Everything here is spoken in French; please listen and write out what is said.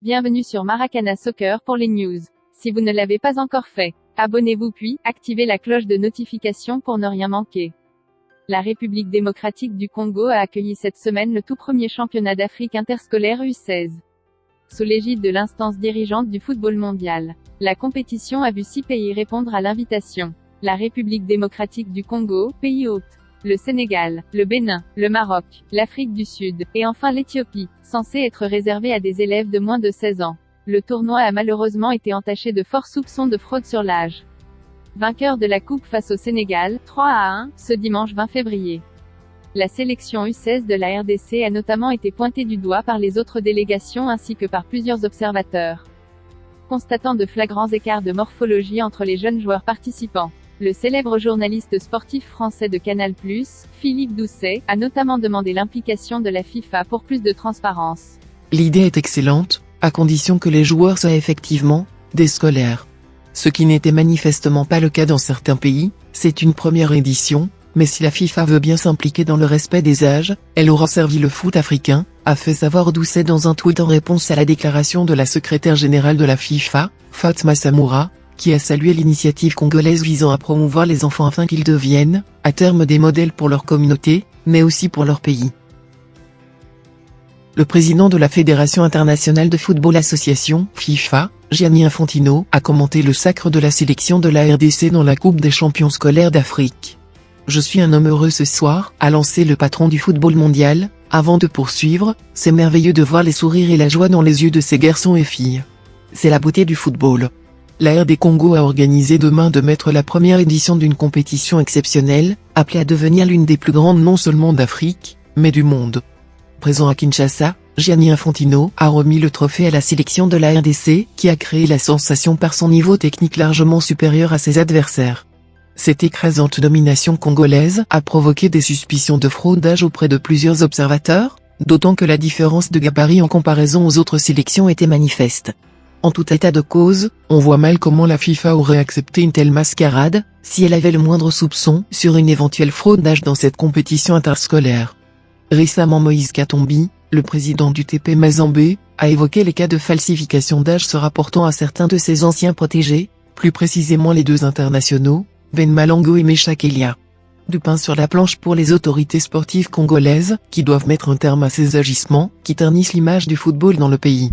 Bienvenue sur Maracana Soccer pour les news. Si vous ne l'avez pas encore fait, abonnez-vous puis activez la cloche de notification pour ne rien manquer. La République démocratique du Congo a accueilli cette semaine le tout premier championnat d'Afrique interscolaire U16. Sous l'égide de l'instance dirigeante du football mondial, la compétition a vu six pays répondre à l'invitation. La République démocratique du Congo, pays hôte, le Sénégal, le Bénin, le Maroc, l'Afrique du Sud, et enfin l'Éthiopie, censé être réservé à des élèves de moins de 16 ans. Le tournoi a malheureusement été entaché de forts soupçons de fraude sur l'âge. Vainqueur de la Coupe face au Sénégal, 3 à 1, ce dimanche 20 février. La sélection U16 de la RDC a notamment été pointée du doigt par les autres délégations ainsi que par plusieurs observateurs. Constatant de flagrants écarts de morphologie entre les jeunes joueurs participants. Le célèbre journaliste sportif français de Canal+, Philippe Doucet, a notamment demandé l'implication de la FIFA pour plus de transparence. L'idée est excellente, à condition que les joueurs soient effectivement des scolaires. Ce qui n'était manifestement pas le cas dans certains pays, c'est une première édition, mais si la FIFA veut bien s'impliquer dans le respect des âges, elle aura servi le foot africain, a fait savoir Doucet dans un tweet en réponse à la déclaration de la secrétaire générale de la FIFA, Fatma Samoura, qui a salué l'initiative congolaise visant à promouvoir les enfants afin qu'ils deviennent, à terme des modèles pour leur communauté, mais aussi pour leur pays. Le président de la Fédération internationale de football association, FIFA, Gianni Infantino, a commenté le sacre de la sélection de la RDC dans la Coupe des champions scolaires d'Afrique. Je suis un homme heureux ce soir, a lancé le patron du football mondial, avant de poursuivre, c'est merveilleux de voir les sourires et la joie dans les yeux de ces garçons et filles. C'est la beauté du football. La RD Congo a organisé demain de mettre la première édition d'une compétition exceptionnelle, appelée à devenir l'une des plus grandes non seulement d'Afrique, mais du monde. Présent à Kinshasa, Gianni Infantino a remis le trophée à la sélection de la RDC, qui a créé la sensation par son niveau technique largement supérieur à ses adversaires. Cette écrasante domination congolaise a provoqué des suspicions de fraudage auprès de plusieurs observateurs, d'autant que la différence de gabarit en comparaison aux autres sélections était manifeste. En tout état de cause, on voit mal comment la FIFA aurait accepté une telle mascarade, si elle avait le moindre soupçon sur une éventuelle fraude d'âge dans cette compétition interscolaire. Récemment Moïse Katombi, le président du TP Mazambé, a évoqué les cas de falsification d'âge se rapportant à certains de ses anciens protégés, plus précisément les deux internationaux, Ben Malango et Mecha Kelia. Du pain sur la planche pour les autorités sportives congolaises, qui doivent mettre un terme à ces agissements, qui ternissent l'image du football dans le pays.